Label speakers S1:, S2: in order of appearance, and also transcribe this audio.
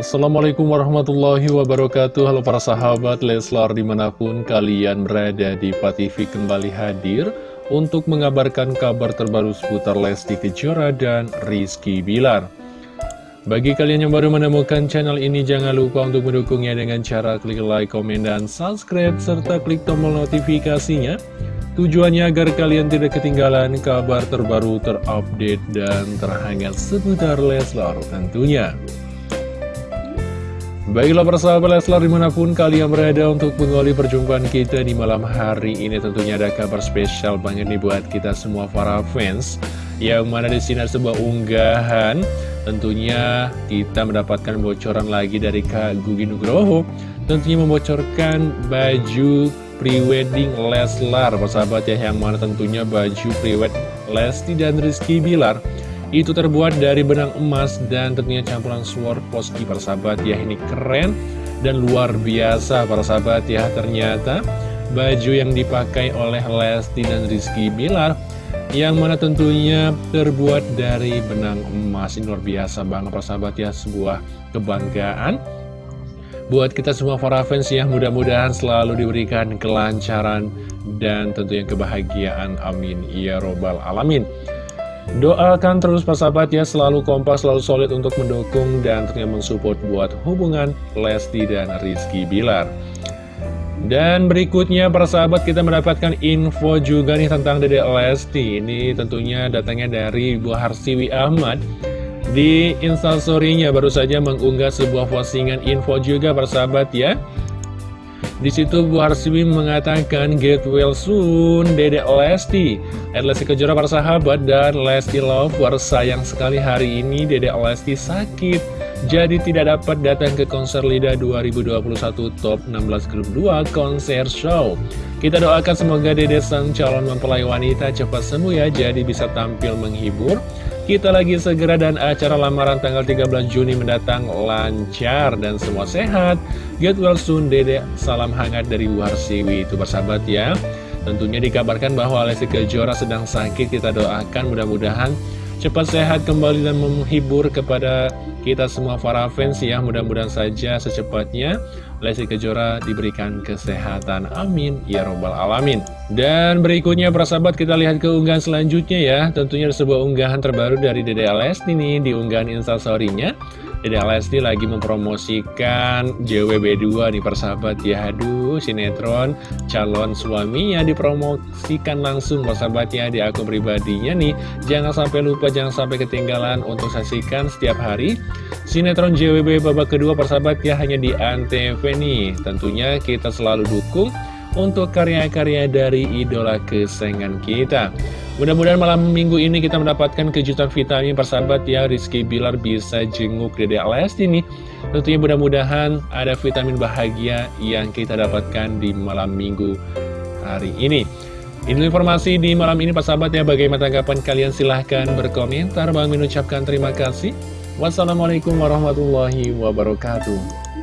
S1: Assalamualaikum warahmatullahi wabarakatuh. Halo para sahabat Leslar di mana pun kalian berada di TV kembali hadir Untuk mengabarkan kabar terbaru seputar Lesti Kejora dan Rizky Bilar. Bagi kalian yang baru menemukan channel ini Jangan lupa untuk mendukungnya dengan cara klik like, komen, dan subscribe Serta klik tombol notifikasinya. Tujuannya agar kalian tidak ketinggalan kabar terbaru terupdate dan terhangat seputar Leslar tentunya Baiklah persahabat Leslar di mana pun kalian berada untuk mengawali perjumpaan kita di malam hari ini tentunya ada kabar spesial banget nih buat kita semua para fans yang mana di sini ada sebuah unggahan. Tentunya kita mendapatkan bocoran lagi dari Kak Gugi Nugroho tentunya membocorkan baju prewedding Leslar. Persahabat ya yang mana tentunya baju prewed Lesti dan Rizky Bilar itu terbuat dari benang emas dan tentunya campuran sword poski para sahabat. Ya ini keren dan luar biasa para sahabat. Ya ternyata baju yang dipakai oleh Lesti dan Rizky Bilar yang mana tentunya terbuat dari benang emas. Ini luar biasa banget para sahabat. Ya sebuah kebanggaan buat kita semua para fans. Ya mudah-mudahan selalu diberikan kelancaran dan tentunya kebahagiaan. Amin. Ya robbal alamin Doakan terus persahabat ya selalu kompas, selalu solid untuk mendukung dan tentunya mensupport buat hubungan Lesti dan Rizky Bilar. Dan berikutnya persahabat kita mendapatkan info juga nih tentang Dede Lesti. Ini tentunya datangnya dari Bu Harsiwi Ahmad. Di instastorynya baru saja mengunggah sebuah postingan info juga persahabat ya. Di situ Bu Harsimi mengatakan get well soon Dede Lesti. At Lesti Kejora para sahabat dan Lesti Lover sayang sekali hari ini Dede Lesti sakit. Jadi tidak dapat datang ke konser LIDA 2021 Top 16 Grup 2 konser show. Kita doakan semoga Dede sang calon mempelai wanita cepat sembuh ya Jadi bisa tampil menghibur kita lagi segera dan acara lamaran tanggal 13 Juni mendatang lancar dan semua sehat. Get well soon, Dede. Salam hangat dari Warsiwi. Itu bersahabat ya. Tentunya dikabarkan bahwa Lesti Kejora sedang sakit. Kita doakan mudah-mudahan cepat sehat kembali dan menghibur kepada kita semua para fans ya. Mudah-mudahan saja secepatnya Lesti Kejora diberikan kesehatan. Amin. Ya Robbal Alamin. Dan berikutnya persahabat kita lihat ke unggahan selanjutnya ya. Tentunya ada sebuah unggahan terbaru dari Dede Lesti nih di unggahan instastorynya. Dede Lesti lagi mempromosikan JWB2 nih persahabat ya. Aduh sinetron calon suaminya dipromosikan langsung persahabat ya di akun pribadinya nih. Jangan sampai lupa, jangan sampai ketinggalan untuk saksikan setiap hari Sinetron JWB babak kedua persahabat ya hanya di Antv nih Tentunya kita selalu dukung untuk karya-karya dari idola kesayangan kita. Mudah-mudahan malam minggu ini kita mendapatkan kejutan vitamin persahabat ya. Rizky Bilar bisa jenguk Dede Lesti nih Tentunya mudah-mudahan ada vitamin bahagia yang kita dapatkan di malam minggu hari ini. Ini informasi di malam ini persahabat ya. Bagaimana tanggapan kalian? Silahkan berkomentar. Bang mengucapkan terima kasih. Wassalamualaikum warahmatullahi wabarakatuh